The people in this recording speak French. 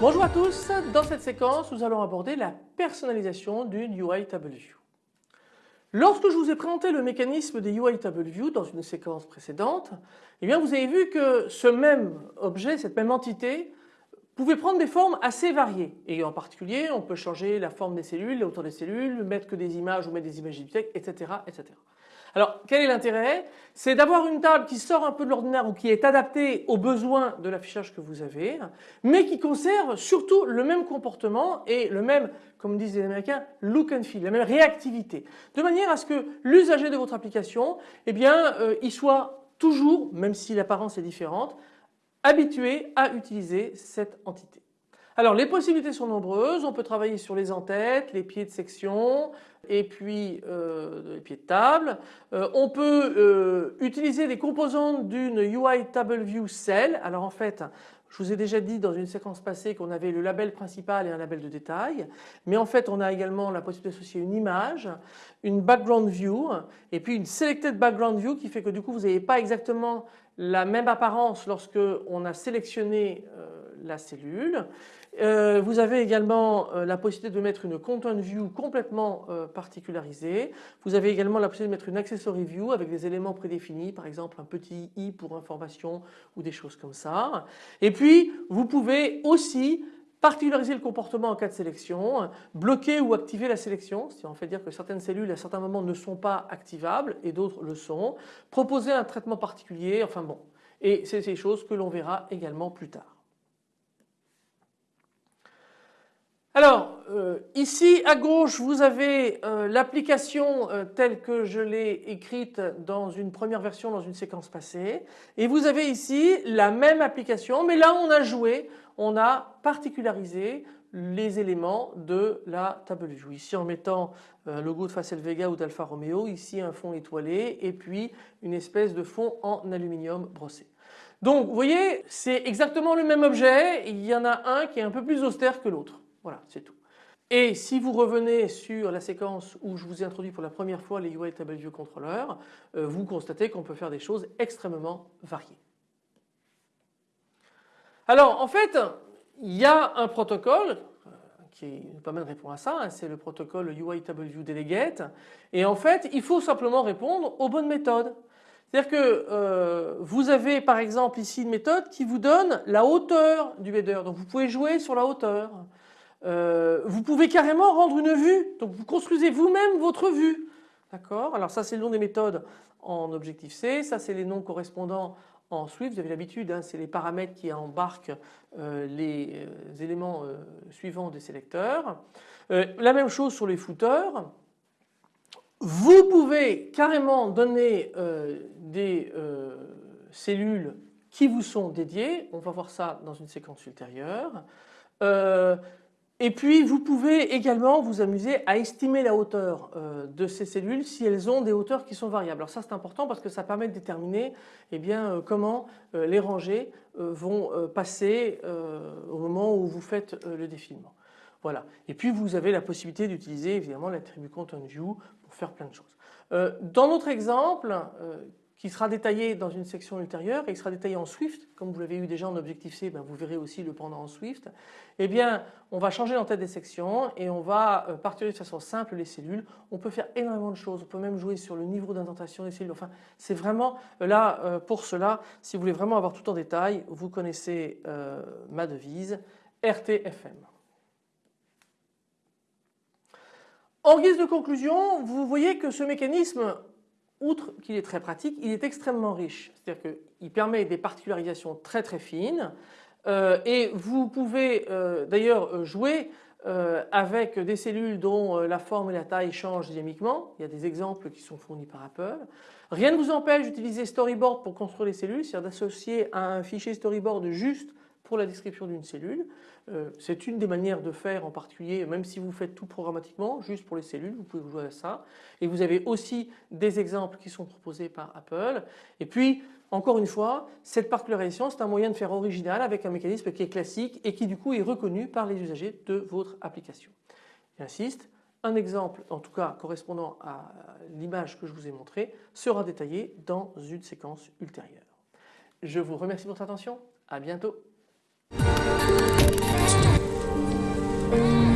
Bonjour à tous, dans cette séquence nous allons aborder la personnalisation d'une UI Table View. Lorsque je vous ai présenté le mécanisme des UI Table View dans une séquence précédente, eh vous avez vu que ce même objet, cette même entité pouvait prendre des formes assez variées et en particulier on peut changer la forme des cellules, la hauteur des cellules, mettre que des images ou mettre des images bibliothèques, etc., etc. Alors quel est l'intérêt? C'est d'avoir une table qui sort un peu de l'ordinaire ou qui est adaptée aux besoins de l'affichage que vous avez mais qui conserve surtout le même comportement et le même comme disent les américains look and feel, la même réactivité de manière à ce que l'usager de votre application eh bien euh, il soit toujours même si l'apparence est différente habitué à utiliser cette entité. Alors les possibilités sont nombreuses, on peut travailler sur les entêtes, les pieds de section et puis euh, les pieds de table. Euh, on peut euh, utiliser des composantes d'une UI Table View Cell. Alors en fait je vous ai déjà dit dans une séquence passée qu'on avait le label principal et un label de détail mais en fait on a également la possibilité d'associer une image, une background view et puis une selected background view qui fait que du coup vous n'avez pas exactement la même apparence lorsque on a sélectionné la cellule. Euh, vous avez également euh, la possibilité de mettre une content view complètement euh, particularisée. Vous avez également la possibilité de mettre une accessory view avec des éléments prédéfinis, par exemple un petit i pour information ou des choses comme ça. Et puis vous pouvez aussi particulariser le comportement en cas de sélection, bloquer ou activer la sélection, ce qui en fait dire que certaines cellules à certains moments ne sont pas activables et d'autres le sont, proposer un traitement particulier, enfin bon. Et c'est ces choses que l'on verra également plus tard. Alors euh, ici à gauche vous avez euh, l'application euh, telle que je l'ai écrite dans une première version dans une séquence passée et vous avez ici la même application mais là on a joué, on a particularisé les éléments de la table view. Ici en mettant un logo de Facel Vega ou d'Alfa Romeo, ici un fond étoilé et puis une espèce de fond en aluminium brossé. Donc vous voyez c'est exactement le même objet, il y en a un qui est un peu plus austère que l'autre. Voilà, c'est tout. Et si vous revenez sur la séquence où je vous ai introduit pour la première fois les UI Table View Controller, euh, vous constatez qu'on peut faire des choses extrêmement variées. Alors en fait, il y a un protocole euh, qui nous permet de répondre à ça, hein, c'est le protocole UI Table View Delegate et en fait il faut simplement répondre aux bonnes méthodes. C'est-à-dire que euh, vous avez par exemple ici une méthode qui vous donne la hauteur du header, donc vous pouvez jouer sur la hauteur. Euh, vous pouvez carrément rendre une vue, donc vous construisez vous-même votre vue. D'accord? Alors ça c'est le nom des méthodes en objectif C, ça c'est les noms correspondants en Swift, vous avez l'habitude, hein, c'est les paramètres qui embarquent euh, les euh, éléments suivants des sélecteurs. la même chose sur les footers. Vous pouvez carrément donner des cellules qui vous sont dédiées, on va voir ça dans une séquence ultérieure. Et puis vous pouvez également vous amuser à estimer la hauteur euh, de ces cellules si elles ont des hauteurs qui sont variables. Alors ça c'est important parce que ça permet de déterminer eh bien, euh, comment euh, les rangées vont passer au moment où vous faites le défilement. Voilà. Et puis vous avez la possibilité d'utiliser évidemment l'attribut content view pour faire plein de choses. Dans notre exemple qui sera détaillé dans une section ultérieure et qui sera détaillé en Swift, comme vous l'avez eu déjà en Objective-C, ben vous verrez aussi le pendant en Swift. Eh bien, on va changer l'entête des sections et on va euh, partir de façon simple les cellules. On peut faire énormément de choses, on peut même jouer sur le niveau d'indentation des cellules. Enfin, c'est vraiment euh, là euh, pour cela, si vous voulez vraiment avoir tout en détail, vous connaissez ma devise, RTFM. En guise de conclusion, vous voyez que ce mécanisme outre qu'il est très pratique, il est extrêmement riche. C'est-à-dire qu'il permet des particularisations très très fines euh, et vous pouvez euh, d'ailleurs jouer euh, avec des cellules dont la forme et la taille changent dynamiquement. Il y a des exemples qui sont fournis par Apple. Rien ne vous empêche d'utiliser Storyboard pour construire les cellules, c'est-à-dire d'associer à un fichier Storyboard juste pour la description d'une cellule. Euh, c'est une des manières de faire en particulier, même si vous faites tout programmatiquement, juste pour les cellules, vous pouvez jouer à ça. Et vous avez aussi des exemples qui sont proposés par Apple. Et puis, encore une fois, cette particularisation c'est un moyen de faire original avec un mécanisme qui est classique et qui du coup est reconnu par les usagers de votre application. J'insiste, un exemple en tout cas correspondant à l'image que je vous ai montrée sera détaillé dans une séquence ultérieure. Je vous remercie pour votre attention, à bientôt. Thank you.